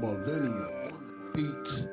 Millennium Beats.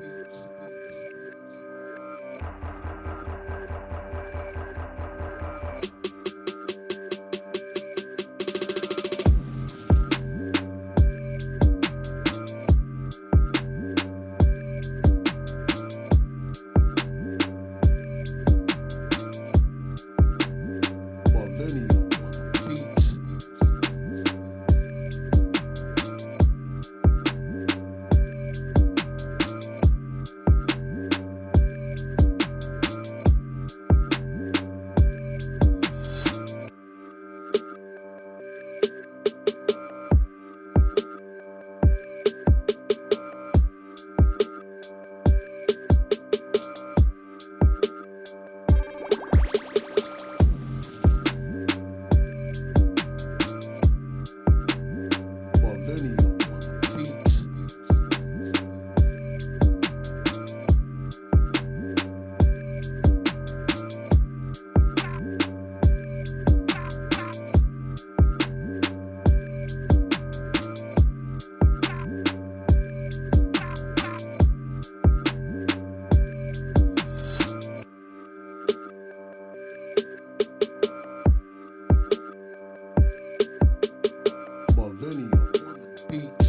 beat.